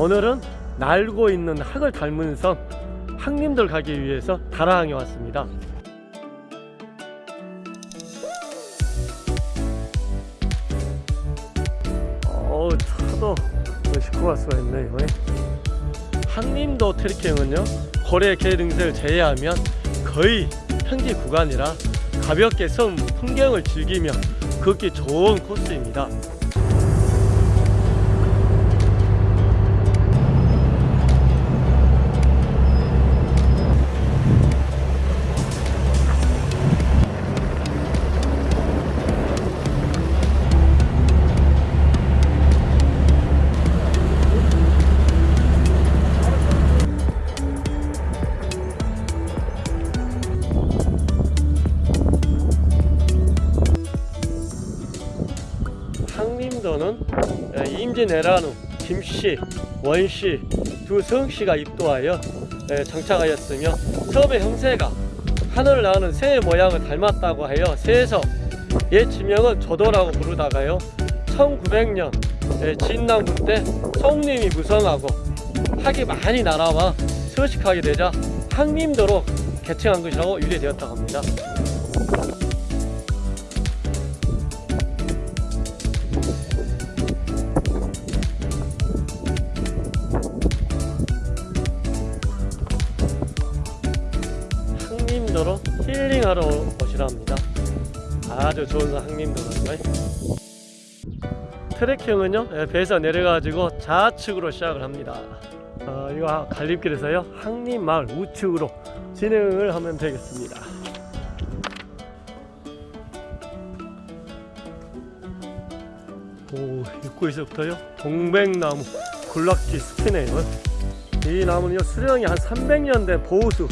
오늘은 날고 있는 학을 닮은 섬 학림들 가기 위해서 다라항에 왔습니다. 어우 차도 시끄러울 수가 있네요 항림도 트레킹은요 고래 개 등색을 제외하면 거의 평지 구간이라 가볍게 섬 풍경을 즐기며 걷기 좋은 코스입니다 내란후 김씨, 원씨 두 성씨가 입도하여 정착하였으며 섬의 형세가 하늘을 나는 새의 모양을 닮았다고 하여 새에서 옛 지명은 조도라고 부르다가요 1900년 진남군 때 송림이 무성하고 학이 많이 날아와 서식하게 되자 항림도로 개칭한 것이라고 유래되었다고 합니다 항림도로 힐링하러 오시라 합니다. 아주 좋은 항림도로인가요. 트레킹은요 예, 배에서 내려가지고 좌측으로 시작을 합니다. 어, 이거 갈림길에서요 항림마을 우측으로 진행을 하면 되겠습니다. 오 입구에서부터요 동백나무 굴락지 숲이네요. 이 나무는요 수령이 한 300년 된 보호수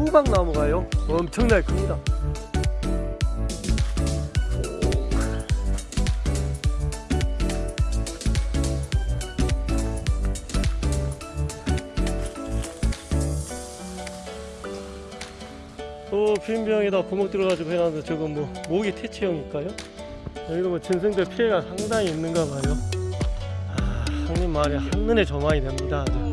후박나무가요 엄청나게 큽니다 또 빈병에다 구멍 뚫어가지고 해놨는데 저건 뭐 모기 퇴치형일까요? 여기도 뭐 전생들 피해가 상당히 있는가 봐요 아, 항림 마을이 한눈에 조망이 됩니다 아주.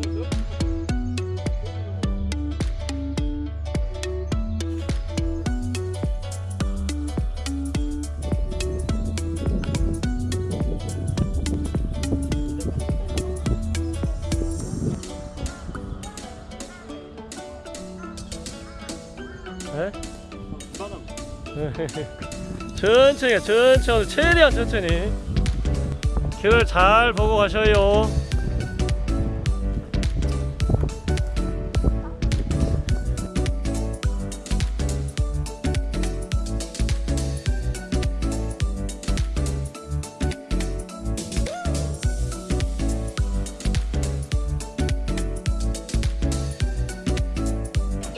천천히 천천히. 최대한 천천히. 길을 잘 보고 가셔요.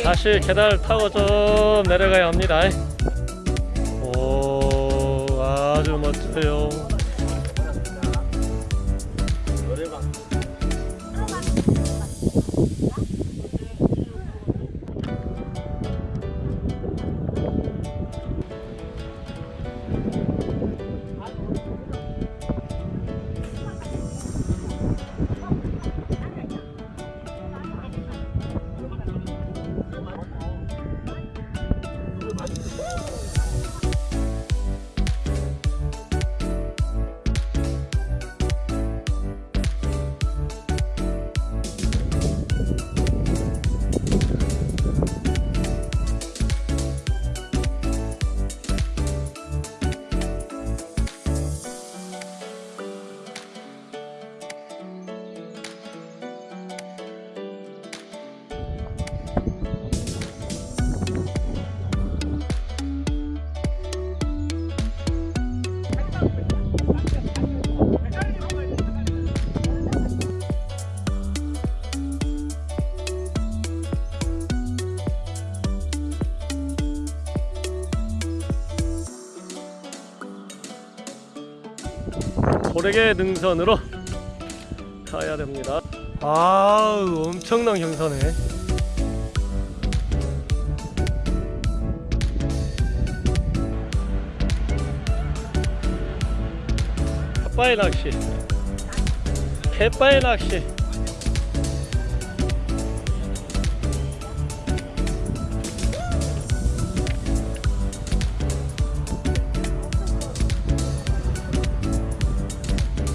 다시 계단을 타고 좀 내려가야 합니다 오 아주 멋져요 고래계 능선으로 가야 됩니다. 아우 엄청난 경사네. 갯바위 낚시. 갯바위 낚시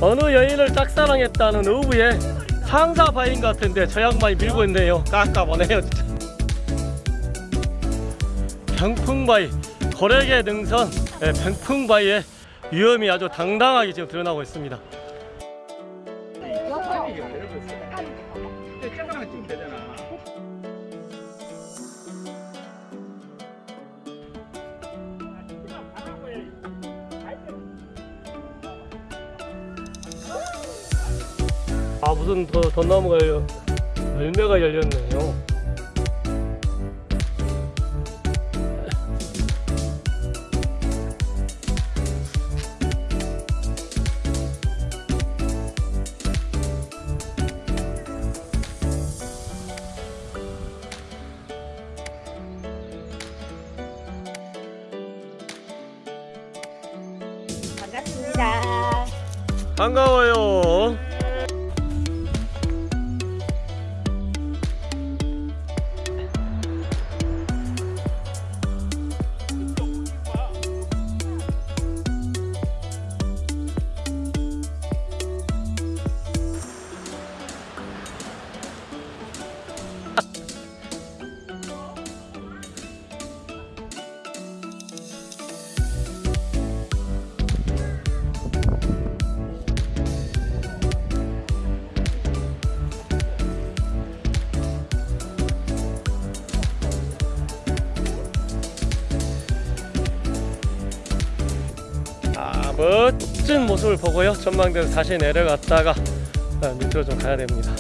어느 여인을 짝사랑했다는 어부의 상사 바인 같은데 저 양반이 밀고 있네요. 깜깜하네요 진짜. 병풍바위 거래계 능선. 예, 병풍바위의 위험이 아주 당당하게 지금 드러나고 있습니다 무슨 더, 덧나무가 열려 열매가 열렸네요 반갑습니다. 반가워요 멋진 모습을 보고요. 전망대로 다시 내려갔다가 아, 밑으로 좀 가야 됩니다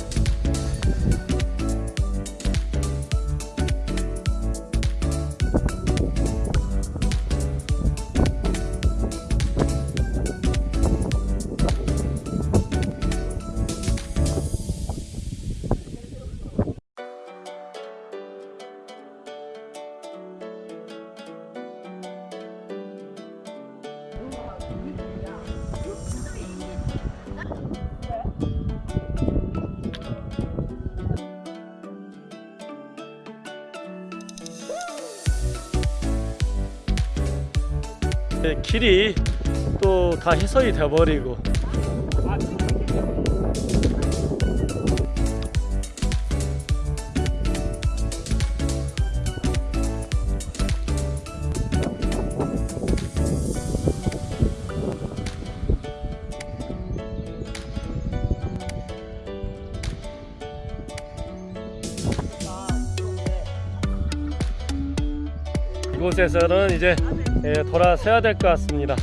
길이 또 다 해설이 돼버리고. 이곳에서는 이제 예, 돌아서야 될 것 같습니다.